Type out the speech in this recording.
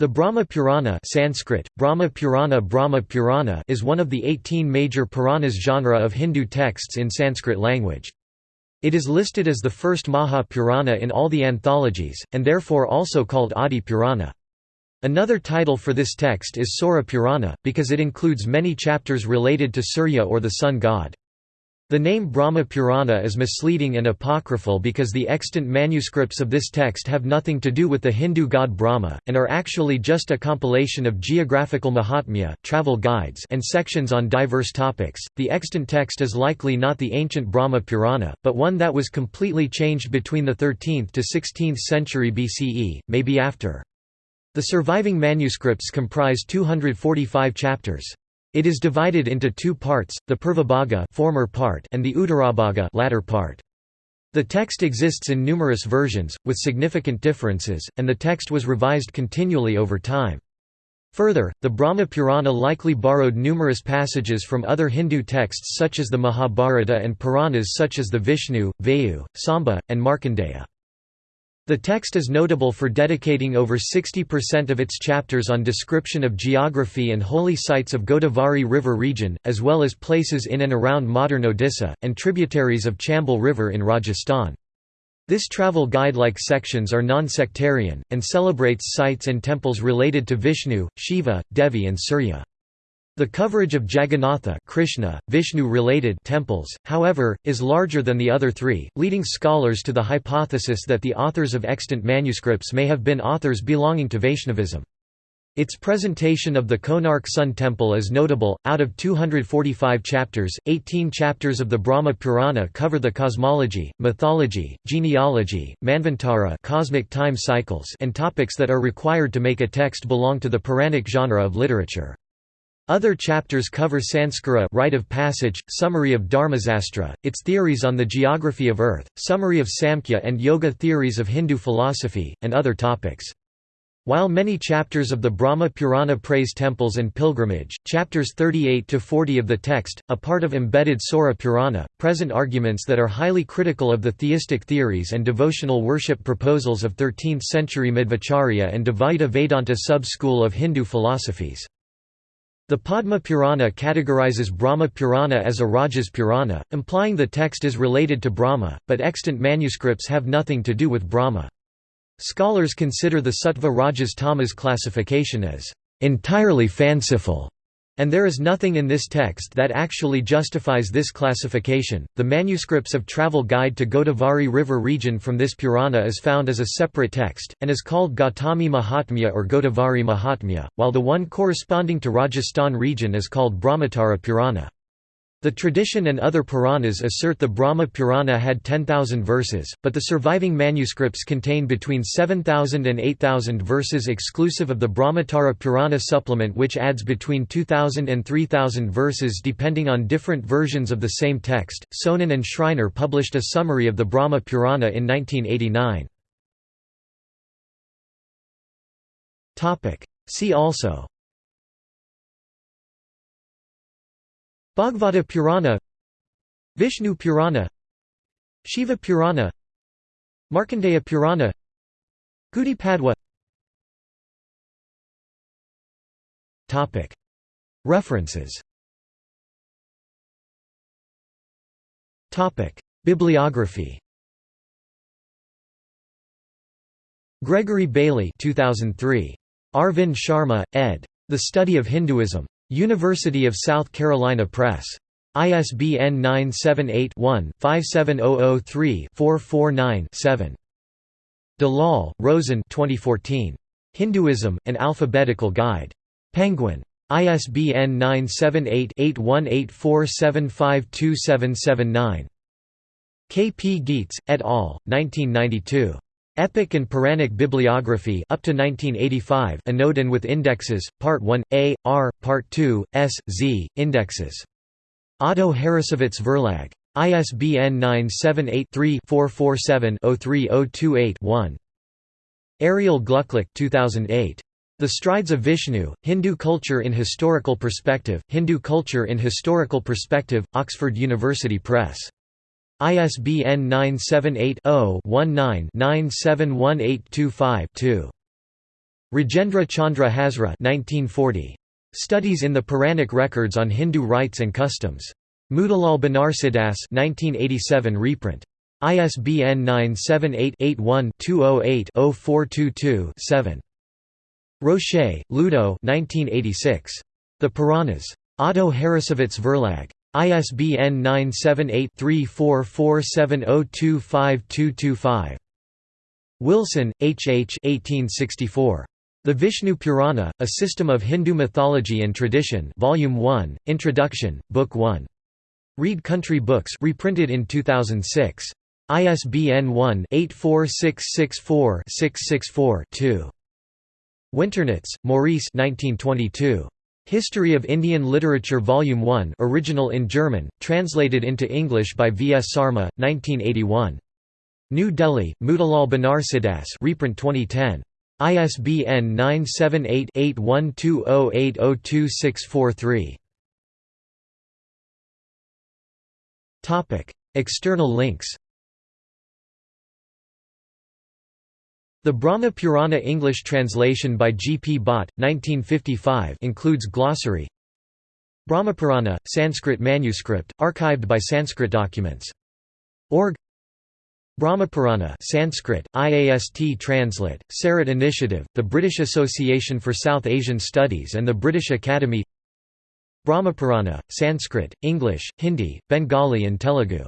The Brahma Purana Sanskrit, Brahma Purana Brahma Purana is one of the 18 major Puranas genre of Hindu texts in Sanskrit language. It is listed as the first Maha Purana in all the anthologies, and therefore also called Adi Purana. Another title for this text is Saura Purana, because it includes many chapters related to Surya or the sun god. The name Brahma Purana is misleading and apocryphal because the extant manuscripts of this text have nothing to do with the Hindu god Brahma, and are actually just a compilation of geographical mahatmya, travel guides, and sections on diverse topics. The extant text is likely not the ancient Brahma Purana, but one that was completely changed between the 13th to 16th century BCE, maybe after. The surviving manuscripts comprise 245 chapters. It is divided into two parts, the Purvabhaga former part and the Uttarabhaga latter part. The text exists in numerous versions, with significant differences, and the text was revised continually over time. Further, the Brahma Purana likely borrowed numerous passages from other Hindu texts such as the Mahabharata and Puranas such as the Vishnu, Vayu, Samba, and Markandeya. The text is notable for dedicating over 60% of its chapters on description of geography and holy sites of Godavari River region, as well as places in and around modern Odisha, and tributaries of Chambal River in Rajasthan. This travel guide-like sections are non-sectarian, and celebrates sites and temples related to Vishnu, Shiva, Devi and Surya. The coverage of Jagannatha Krishna, Vishnu-related temples, however, is larger than the other three, leading scholars to the hypothesis that the authors of extant manuscripts may have been authors belonging to Vaishnavism. Its presentation of the Konark Sun Temple is notable. Out of 245 chapters, 18 chapters of the Brahma Purana cover the cosmology, mythology, genealogy, manvantara cosmic time cycles and topics that are required to make a text belong to the Puranic genre of literature. Other chapters cover Sanskara rite of passage, summary of Dharmasastra, its theories on the geography of Earth, summary of Samkhya and Yoga theories of Hindu philosophy, and other topics. While many chapters of the Brahma Purana praise temples and pilgrimage, chapters 38 to 40 of the text, a part of embedded Saura Purana, present arguments that are highly critical of the theistic theories and devotional worship proposals of 13th-century Madhvacharya and Dvaita Vedanta sub-school of Hindu philosophies. The Padma Purana categorizes Brahma Purana as a Rajas Purana, implying the text is related to Brahma, but extant manuscripts have nothing to do with Brahma. Scholars consider the Sattva Rajas Tamas classification as entirely fanciful and there is nothing in this text that actually justifies this classification. The manuscripts of Travel Guide to Godavari River region from this Purana is found as a separate text, and is called Gautami Mahatmya or Godavari Mahatmya, while the one corresponding to Rajasthan region is called Brahmotara Purana. The tradition and other Puranas assert the Brahma Purana had 10,000 verses, but the surviving manuscripts contain between 7,000 and 8,000 verses exclusive of the Brahmotara Purana supplement which adds between 2,000 and 3,000 verses depending on different versions of the same text. Söhnen and Schreiner published a summary of the Brahma Purana in 1989. See also Bhagavata Purana Vishnu Purana Shiva Purana Markandeya Purana Gudi Padwa References Bibliography Gregory Bailey 2003. Arvind Sharma, ed. The Study of Hinduism. University of South Carolina Press. ISBN 978-1-57003-449-7. Dalal, Roshen 2014. Hinduism, An Alphabetical Guide. Penguin. ISBN 978-8184752779. K. P. Gietz, et al., 1992. Epic and Puranic Bibliography up to 1985 Anodin with indexes, Part 1, A, R, Part 2, S, Z, indexes. Otto Harrassowitz Verlag. ISBN 978-3-447-03028-1. Ariel Glucklich 2008. The Strides of Vishnu, Hindu Culture in Historical Perspective, Hindu Culture in Historical Perspective, Oxford University Press. ISBN 978 0 19 971825 2. Rajendra Chandra Hazra 1940. Studies in the Puranic Records on Hindu Rites and Customs. Motilal Banarsidass 1987 reprint. ISBN 978-81-208-0422-7. Rocher, Ludo 1986. The Puranas. Otto Harrassowitz Verlag. ISBN 978-3447025225. Wilson, H. H. 1864. The Vishnu Purana, A System of Hindu Mythology and Tradition Volume 1, Introduction, Book 1. Read Country Books reprinted in 2006. ISBN 1-84664-664-2. Winternitz, Maurice 1922. History of Indian Literature Volume 1 original in German, translated into English by V. S. Sarma, 1981. New Delhi, Motilal Banarsidass reprint 2010. ISBN 978-8120802643. External links The Brahma Purana English translation by G. P. Bhatt, 1955 includes glossary Brahmapurana, Sanskrit manuscript, archived by Sanskrit Documents. Org Brahmapurana Sanskrit, IAST Translate, SARIT Initiative, the British Association for South Asian Studies and the British Academy Brahmapurana, Sanskrit, English, Hindi, Bengali and Telugu